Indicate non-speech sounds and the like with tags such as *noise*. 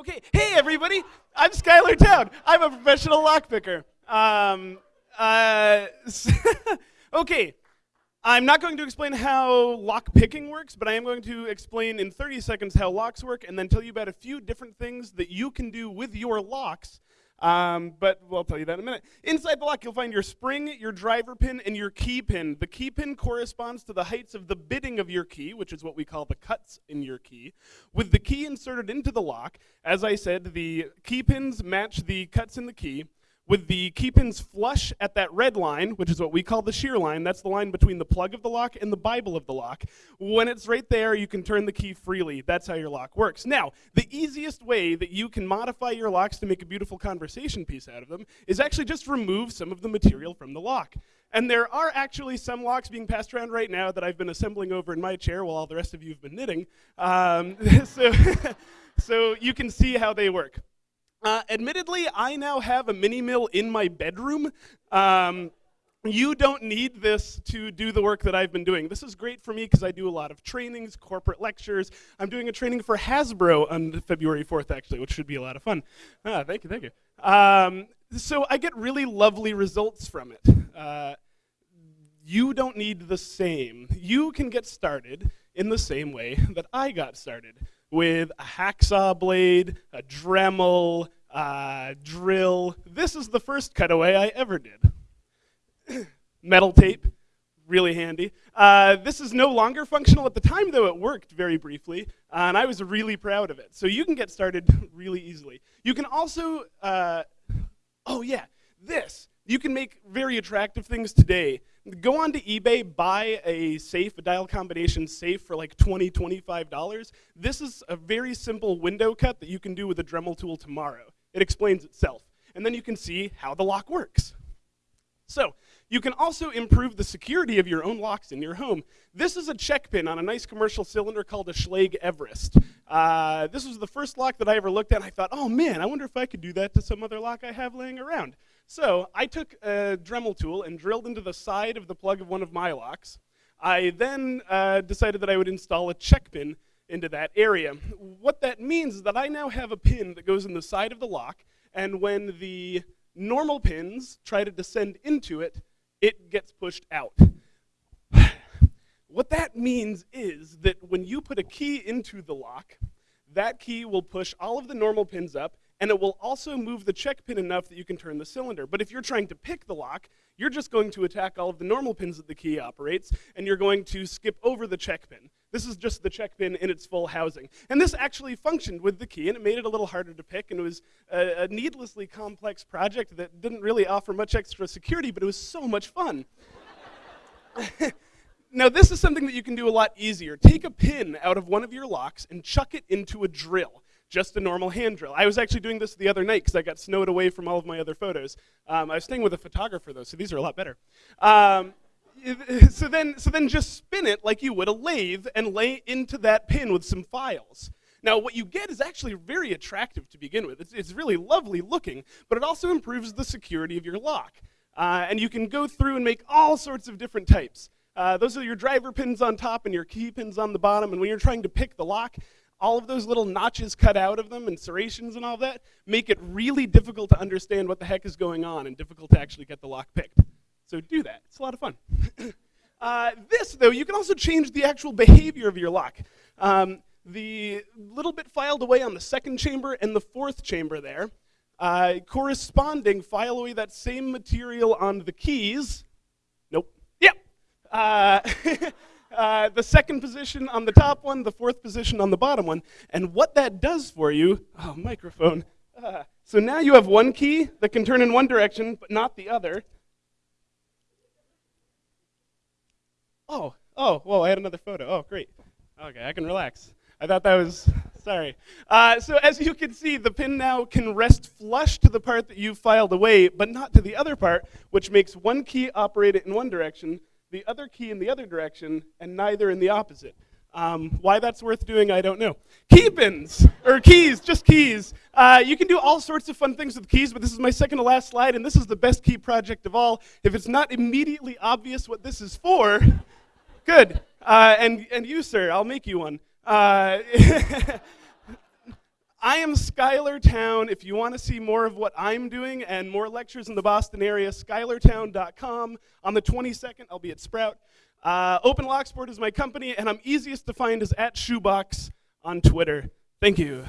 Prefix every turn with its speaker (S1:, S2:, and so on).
S1: Okay, hey everybody, I'm Schuyler Towne. I'm a professional lockpicker. Um, uh, *laughs* okay, I'm not going to explain how lock picking works, but I am going to explain in 30 seconds how locks work and then tell you about a few different things that you can do with your locks um, but we'll tell you that in a minute. Inside the lock, you'll find your spring, your driver pin, and your key pin. The key pin corresponds to the heights of the bitting of your key, which is what we call the cuts in your key. With the key inserted into the lock, as I said, the key pins match the cuts in the key with the key pins flush at that red line, which is what we call the shear line. That's the line between the plug of the lock and the Bible of the lock. When it's right there, you can turn the key freely. That's how your lock works. Now, the easiest way that you can modify your locks to make a beautiful conversation piece out of them is actually just remove some of the material from the lock. And there are actually some locks being passed around right now that I've been assembling over in my chair while all the rest of you have been knitting. Um, *laughs* so, *laughs* so you can see how they work. Uh, admittedly, I now have a mini mill in my bedroom. Um, you don't need this to do the work that I've been doing. This is great for me because I do a lot of trainings, corporate lectures. I'm doing a training for Hasbro on February 4th, actually, which should be a lot of fun. Ah, thank you, thank you. Um, so I get really lovely results from it. Uh, you don't need the same. You can get started in the same way that I got started with a hacksaw blade, a Dremel, uh, drill. This is the first cutaway I ever did. *coughs* Metal tape, really handy. Uh, this is no longer functional at the time, though it worked very briefly, uh, and I was really proud of it. So you can get started *laughs* really easily. You can also, uh, oh yeah, this. You can make very attractive things today Go on to eBay, buy a safe, a dial combination safe for like $20, $25. This is a very simple window cut that you can do with a Dremel tool tomorrow. It explains itself. And then you can see how the lock works. So, you can also improve the security of your own locks in your home. This is a check pin on a nice commercial cylinder called a Schlage Everest. Uh, this was the first lock that I ever looked at, and I thought, oh man, I wonder if I could do that to some other lock I have laying around. So I took a Dremel tool and drilled into the side of the plug of one of my locks. I then uh, decided that I would install a check pin into that area. What that means is that I now have a pin that goes in the side of the lock, and when the normal pins try to descend into it, it gets pushed out. *sighs* what that means is that when you put a key into the lock, that key will push all of the normal pins up, and it will also move the check pin enough that you can turn the cylinder. But if you're trying to pick the lock, you're just going to attack all of the normal pins that the key operates, and you're going to skip over the check pin. This is just the check pin in its full housing. And this actually functioned with the key, and it made it a little harder to pick, and it was a, a needlessly complex project that didn't really offer much extra security, but it was so much fun. *laughs* now, this is something that you can do a lot easier. Take a pin out of one of your locks and chuck it into a drill just a normal hand drill. I was actually doing this the other night because I got snowed away from all of my other photos. Um, I was staying with a photographer though, so these are a lot better. Um, *laughs* so then, so then just spin it like you would a lathe and lay into that pin with some files. Now, what you get is actually very attractive to begin with. It's, it's really lovely looking, but it also improves the security of your lock. Uh, and you can go through and make all sorts of different types. Uh, those are your driver pins on top and your key pins on the bottom. And when you're trying to pick the lock, all of those little notches cut out of them and serrations and all that make it really difficult to understand what the heck is going on and difficult to actually get the lock picked. So do that. It's a lot of fun. *coughs* uh, this, though, you can also change the actual behavior of your lock. Um, the little bit filed away on the second chamber and the fourth chamber there, uh, corresponding file away that same material on the keys. Nope. Yep. Uh, *laughs* Uh, the second position on the top one, the fourth position on the bottom one. And what that does for you, oh, microphone. Uh, so now you have one key that can turn in one direction, but not the other. Oh, oh, whoa, I had another photo. Oh, great. Okay, I can relax. I thought that was, sorry. Uh, so as you can see, the pin now can rest flush to the part that you filed away, but not to the other part, which makes one key operate it in one direction, the other key in the other direction, and neither in the opposite. Um, why that's worth doing, I don't know. Key pins, or keys, just keys. Uh, you can do all sorts of fun things with keys, but this is my second to last slide, and this is the best key project of all. If it's not immediately obvious what this is for, *laughs* good. Uh, and, and you, sir, I'll make you one. Uh, *laughs* I am Schuyler Towne. If you want to see more of what I'm doing and more lectures in the Boston area, schuylertowne.com. On the 22nd, I'll be at Sprout. Uh, Open Locksport is my company, and I'm easiest to find is at Shoebox on Twitter. Thank you.